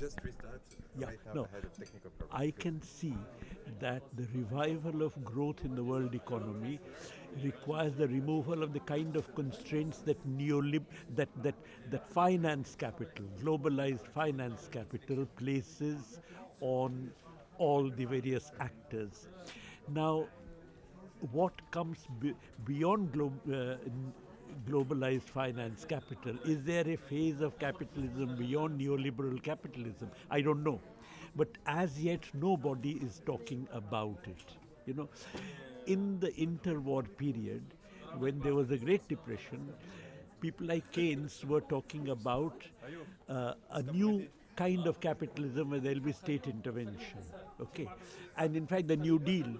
just restart Yeah, right now no. I had a technical. I can see that the revival of growth in the world economy requires the removal of the kind of constraints that neolib that that that finance capital, globalized finance capital places on all the various actors. Now, what comes be, beyond glo- uh, globalized finance capital? Is there a phase of capitalism beyond neoliberal capitalism? I don't know. But as yet, nobody is talking about it. You know, in the interwar period, when there was the Great Depression, people like Keynes were talking about uh, a new kind of capitalism where there'll be state intervention. Okay, and in fact, the New Deal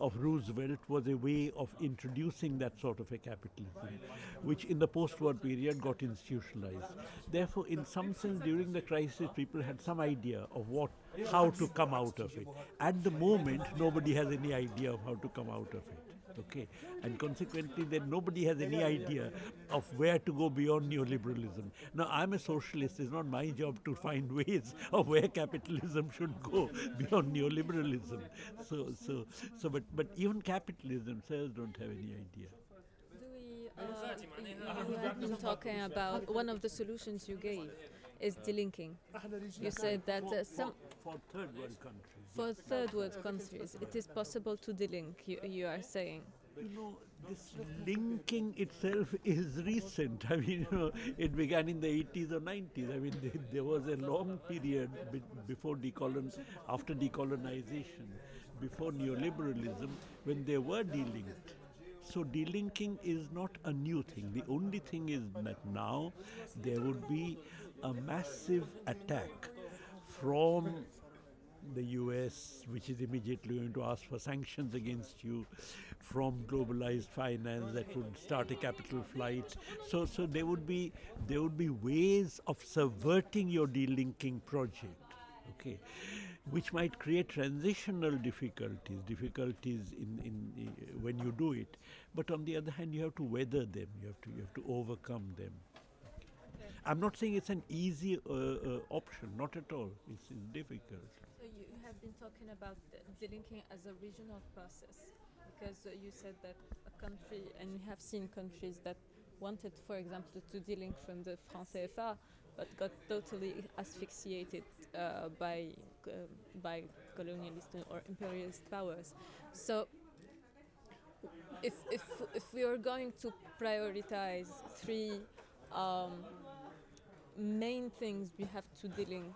of Roosevelt was a way of introducing that sort of a capitalism, which in the post-war period got institutionalized. Therefore, in some sense, during the crisis, people had some idea of what, how to come out of it. At the moment, nobody has any idea of how to come out of it. Okay, and consequently, then nobody has any idea of where to go beyond neoliberalism. Now, I'm a socialist. It's not my job to find ways of where capitalism should go beyond neoliberalism. So, so, so, but, but even capitalists themselves don't have any idea. We, uh, you have been talking about one of the solutions you gave is delinking. You said that uh, some for third world countries. For third world countries it is possible to delink. You, you are saying. You know, this linking itself is recent. I mean, you know, it began in the 80s or 90s. I mean, there, was a long period be, before decolon, after decolonization, before neoliberalism, when they were delinked. So delinking is not a new thing. The only thing is that now there would be a massive attack from the US, which is immediately going to ask for sanctions against you, from globalized finance that would start a capital flight. So, so there would be there would be ways of subverting your delinking project. Okay, which might create transitional difficulties, difficulties in, in, in when you do it. But on the other hand, you have to weather them. You have to you have to overcome them. I'm not saying it's an easy uh, uh, option, not at all. It's, it's difficult. Have been talking about delinking as a regional process because you said that a country, and we have seen countries that wanted, for example, to delink from the franc CFA, but got totally asphyxiated uh, by uh, by colonialist or imperialist powers. So. If, if, if we are going to prioritize three um, main things we have to delink,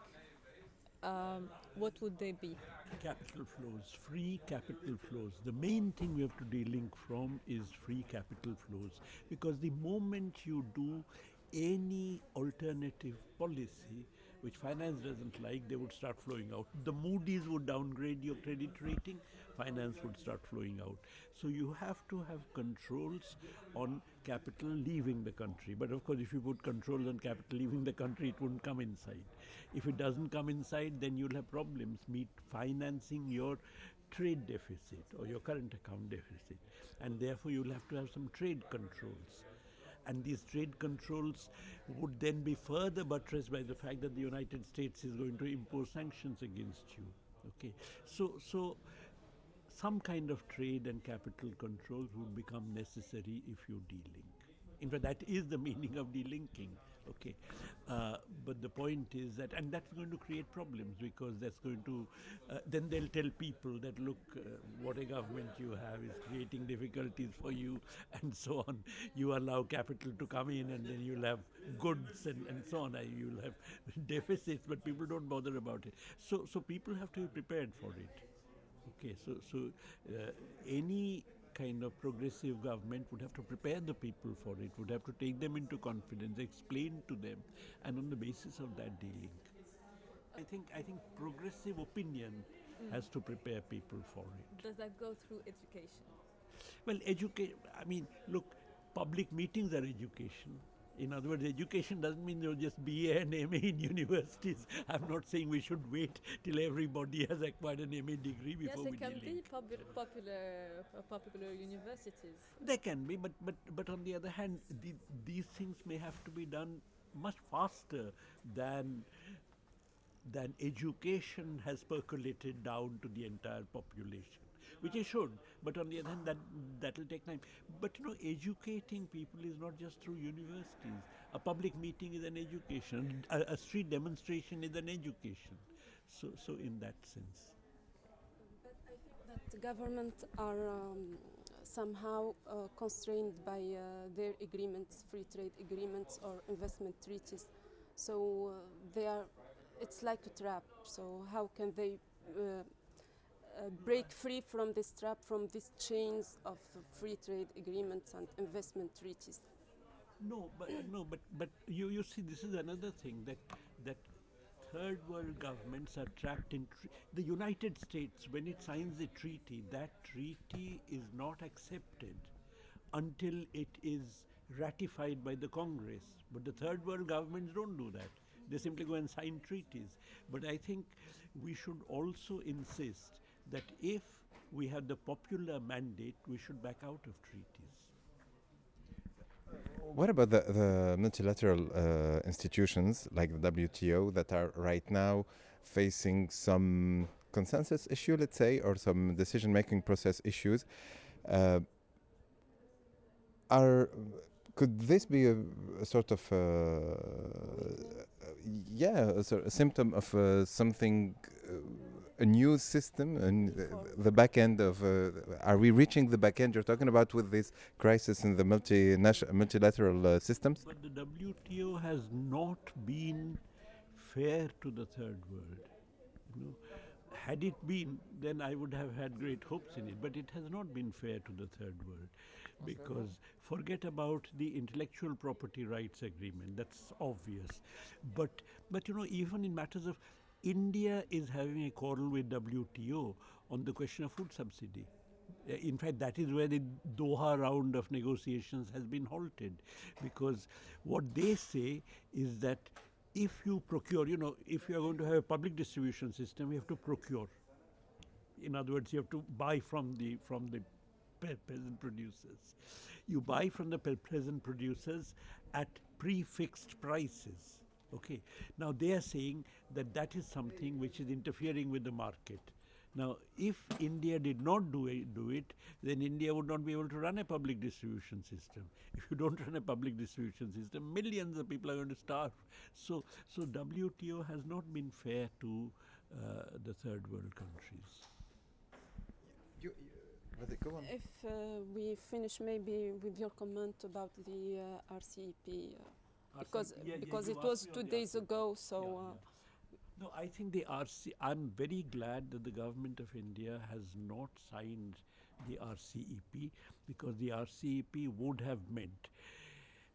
um, what would they be? Capital flows, free capital flows. The main thing we have to delink from is free capital flows because the moment you do any alternative policy, which finance doesn't like, they would start flowing out. The Moody's would downgrade your credit rating, finance would start flowing out. So you have to have controls on capital leaving the country. But of course, if you put controls on capital leaving the country, it wouldn't come inside. If it doesn't come inside, then you'll have problems meet financing your trade deficit or your current account deficit. And therefore, you'll have to have some trade controls and these trade controls would then be further buttressed by the fact that the United States is going to impose sanctions against you. Okay, so so some kind of trade and capital controls would become necessary if you delink. In fact, that is the meaning of delinking. Okay, uh, but the point is that, and that's going to create problems because that's going to, uh, then they'll tell people that look, uh, what a government you have is creating difficulties for you, and so on. You allow capital to come in, and then you'll have goods and, and so on. and You'll have deficits, but people don't bother about it. So, so people have to be prepared for it. Okay, so so uh, any kind of progressive government would have to prepare the people for it, would have to take them into confidence, explain to them, and on the basis of that dealing. I think I think progressive opinion has to prepare people for it. Does that go through education? Well, educate. I mean, look, public meetings are education. In other words, education doesn't mean you'll just BA and MA in universities. I'm not saying we should wait till everybody has acquired an MA degree Yes, before we it can be popu- popular, uh, popular universities. They can be, but but but on the other hand, the, these things may have to be done much faster than then education has percolated down to the entire population, which it should. But on the other hand, that that will take time. But you know, educating people is not just through universities. A public meeting is an education. A, a street demonstration is an education. So, so in that sense. But I think that the government are um, somehow uh, constrained by uh, their agreements, free trade agreements or investment treaties. So uh, they are, it's like a trap. So how can they uh, break free from this trap, from these chains of free trade agreements and investment treaties? No, but no, but but you you see, this is another thing that that third world governments are trapped in the United States when it signs a treaty. That treaty is not accepted until it is ratified by the Congress. But the third world governments don't do that. They simply go and sign treaties. But I think we should also insist that if we have the popular mandate, we should back out of treaties. What about the, the multilateral uh, institutions like the WTO that are right now facing some consensus issue, let's say, or some decision making process issues? Uh, are could this be a, a sort of uh, yeah a, a symptom of uh, something uh, a new system and uh, the back end of uh, are we reaching the back end you're talking about with this crisis in the multinational multilateral uh, systems But the WTO has not been fair to the third world. You know, had it been, then I would have had great hopes in it. But it has not been fair to the third world, because forget about the intellectual property rights agreement. That's obvious. But but you know, even in matters of India is having a quarrel with WTO on the question of food subsidy. Uh, In fact, that is where the Doha round of negotiations has been halted because what they say is that if you procure, you know, if you are going to have a public distribution system, you have to procure. In other words, you have to buy from the from the pe- peasant producers. You buy from the pe- peasant producers at prefixed prices. Okay. Now they are saying that that is something which is interfering with the market. Now, if India did not do it, do it, then India would not be able to run a public distribution system. If you don't run a public distribution system, millions of people are going to starve. So, so WTO has not been fair to uh, the third world countries. go on. If uh, we finish maybe with your comment about the uh, RCEP, uh, because Yeah, yeah, because you it was two days ago, so. Yeah, Uh, yeah. No, I think the RC. I'm very glad that the government of India has not signed the RCEP because the RCEP would have meant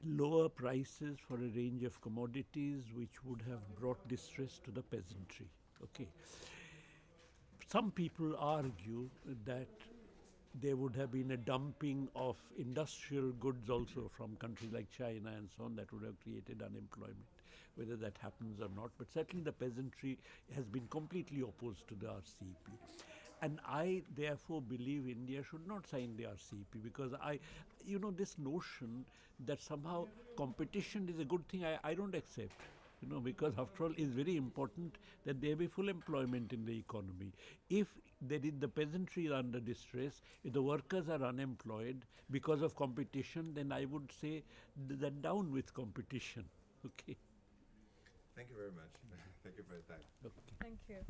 lower prices for a range of commodities which would have brought distress to the peasantry. Okay. Some people argue that there would have been a dumping of industrial goods also from countries like China and so on that would have created unemployment. Whether that happens or not, but certainly the peasantry has been completely opposed to the RCEP. And I therefore believe India should not sign the RCEP because I, you know, this notion that somehow competition is a good thing, I, I don't accept you know, because after all, it's very important that there be full employment in the economy. If there is the peasantry is under distress, if the workers are unemployed because of competition, then I would say th- that down with competition. Okay. Thank you very much. Thank you for your time. okay. Thank you.